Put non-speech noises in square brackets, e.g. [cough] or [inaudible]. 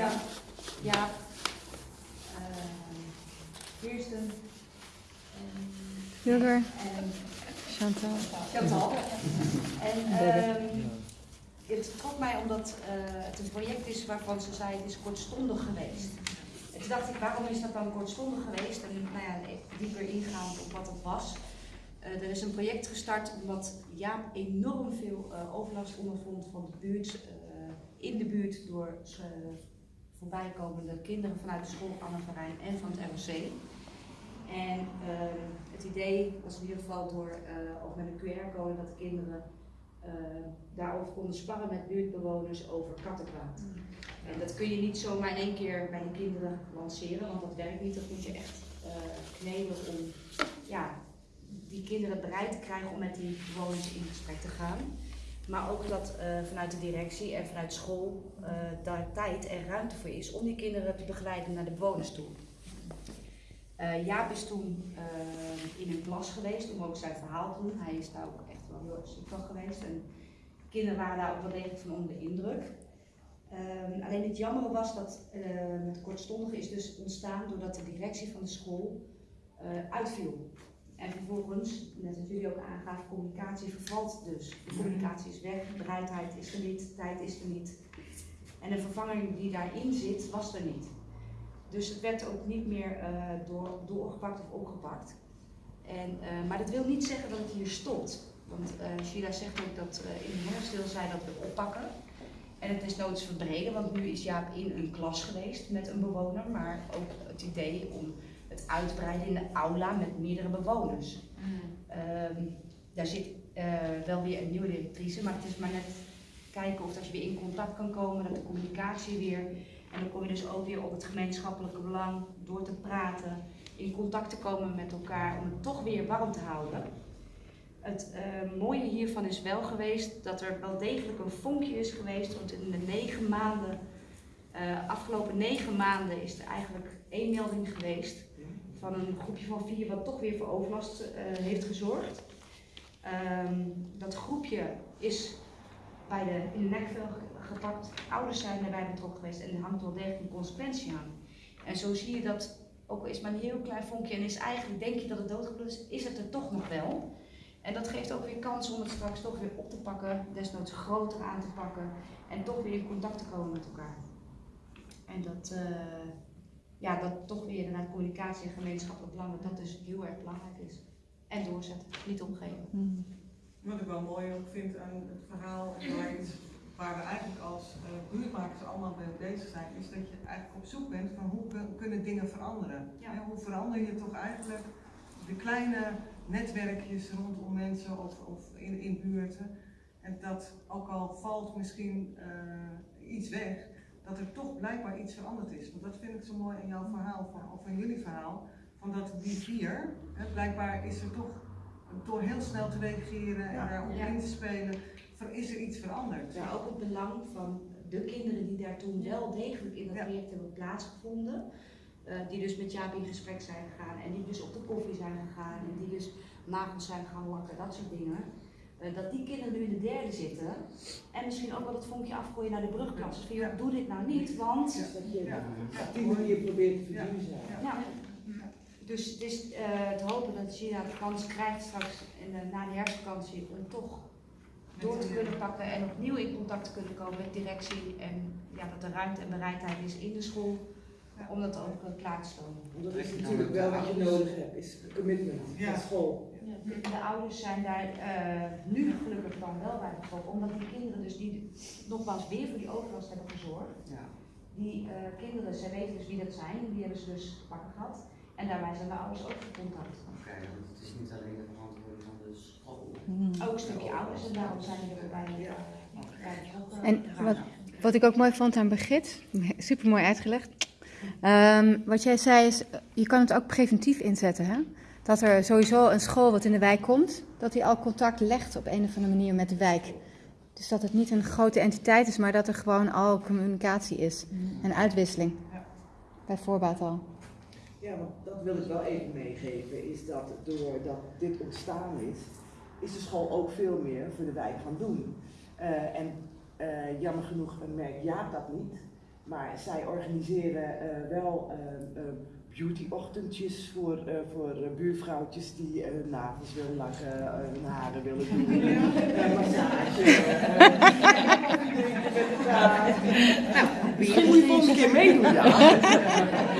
Ja, ja. Uh, Kirsten en, Chantal. Chantal. En um, het trok mij omdat uh, het een project is waarvan ze zei het is kortstondig geweest. En toen dacht ik, waarom is dat dan kortstondig geweest? En nou ja, dieper ingaand op wat het was. Uh, er is een project gestart omdat Jaap enorm veel uh, overlast ondervond van de buurt, in de buurt door voorbijkomende kinderen vanuit de school Anne Verijn en van het ROC. En uh, het idee was in ieder geval door uh, ook met een QR-code dat de kinderen uh, daarover konden sparren met buurtbewoners over kattenkwaad. Mm. En dat kun je niet zomaar in één keer bij de kinderen lanceren, want dat werkt niet. Dat moet je echt kneden om ja, die kinderen bereid te krijgen om met die bewoners in gesprek te gaan. Maar ook dat uh, vanuit de directie en vanuit school uh, daar tijd en ruimte voor is om die kinderen te begeleiden naar de bewoners toe. Uh, Jaap is toen in een klas geweest om ook zijn verhaal te doen. Hij is daar ook echt wel heel erg van geweest. En kinderen waren daar ook wel degelijk van onder de indruk. Um, alleen het jammer was dat het kortstondige is dus ontstaan doordat de directie van de school uitviel. En vervolgens, net als jullie ook aangaven, communicatie vervalt dus. De communicatie is weg, bereidheid is er niet, tijd is er niet. En de vervanger die daarin zit, was er niet. Dus het werd ook niet meer uh, door, doorgepakt of opgepakt. En, uh, maar dat wil niet zeggen dat het hier stopt. Want uh, Sheila zegt ook dat in de herfst zij dat we oppakken. En het is noods verbreden, want nu is Jaap in een klas geweest met een bewoner, maar ook het idee om uitbreiden in de aula met meerdere bewoners. Mm. Um, daar zit uh, wel weer een nieuwe directrice, maar het is maar net kijken of dat je weer in contact kan komen, dat de communicatie weer. En dan kom je dus ook weer op het gemeenschappelijke belang door te praten, in contact te komen met elkaar om het toch weer warm te houden. Het uh, mooie hiervan is wel geweest dat er wel degelijk een vonkje is geweest, want in de negen maanden, uh, afgelopen negen maanden is er eigenlijk één melding geweest van een groepje van vier wat toch weer voor overlast uh, heeft gezorgd. Um, dat groepje is bij de, in de nekvel gepakt, ouders zijn erbij betrokken geweest en er hangt wel degelijk een consequentie aan. En zo zie je dat, ook al is maar een heel klein vonkje en is eigenlijk, denk je dat het doodgebloed is, is het er toch nog wel. En dat geeft ook weer kans om het straks toch weer op te pakken, desnoods groter aan te pakken en toch weer in contact te komen met elkaar. En dat, uh, ja, dat toch weer inderdaad communicatie en gemeenschappelijk belang, dat dat dus heel erg belangrijk is. En doorzetten, niet omgeven. Mm. Wat ik wel mooi ook vind aan het verhaal, en waar, iets, waar we eigenlijk als uh, buurtmakers allemaal mee bezig zijn, is dat je eigenlijk op zoek bent van hoe kunnen dingen veranderen. Ja. hoe verander je toch eigenlijk de kleine netwerkjes rondom mensen of, of in, in buurten. En dat ook al valt misschien uh, iets weg, dat er toch blijkbaar iets veranderd is. Want dat vind ik zo mooi in jouw verhaal, van, of in jullie verhaal, van dat die vier, hè, blijkbaar is er toch, door heel snel te reageren en daarop ja. in te spelen, is er iets veranderd. Ja, ook het belang van de kinderen die daar toen wel degelijk in dat ja. project hebben plaatsgevonden. Uh, die dus met Jaap in gesprek zijn gegaan en die dus op de koffie zijn gegaan en die dus nagels zijn gaan lakken, dat soort dingen. Uh, dat die kinderen nu in de derde zitten en misschien ook wel het vonkje afgooien naar de brugklas. Dus doe dit nou niet, want... Ja, dat je ja. op die manier probeert te verduurzamen. Ja. ja. Dus het is uh, te hopen dat China de kans krijgt straks in de, na de herfstvakantie om toch door te kunnen pakken en opnieuw in contact te kunnen komen met directie en ja, dat er ruimte en bereidheid is in de school om dat ook klaar te stellen. Dat is natuurlijk wel wat je nodig hebt, is commitment van school. De, de, ouders zijn daar uh, nu gelukkig dan wel bij betrokken, omdat die kinderen dus die nogmaals weer voor die overlast hebben gezorgd. Ja. Die uh, kinderen, zij weten dus wie dat zijn, die hebben ze dus pakken gehad. En daarbij zijn de ouders ook in contact. Oké, okay, want het is niet alleen de verantwoording van de school. Mm. Ook een stukje ouders en daarom zijn die erbij. Ja. Uh, en wat, wat ik ook mooi vond aan Begit, super mooi uitgelegd. Um, wat jij zei is, je kan het ook preventief inzetten. Hè? dat er sowieso een school wat in de wijk komt, dat die al contact legt op een of andere manier met de wijk. Dus dat het niet een grote entiteit is, maar dat er gewoon al communicatie is en uitwisseling. Ja. Bij voorbaat al. Ja, want dat wil ik wel even meegeven, is dat doordat dit ontstaan is, is de school ook veel meer voor de wijk gaan doen. Uh, en uh, jammer genoeg merkt Jaap dat niet. Maar zij organiseren eh, wel uh, beauty-ochtendjes voor, uh, voor buurvrouwtjes die nagels willen lakken, hun haren willen doen, [laughs] massage. nou, misschien moet je volgende keer meedoen, ja. [laughs]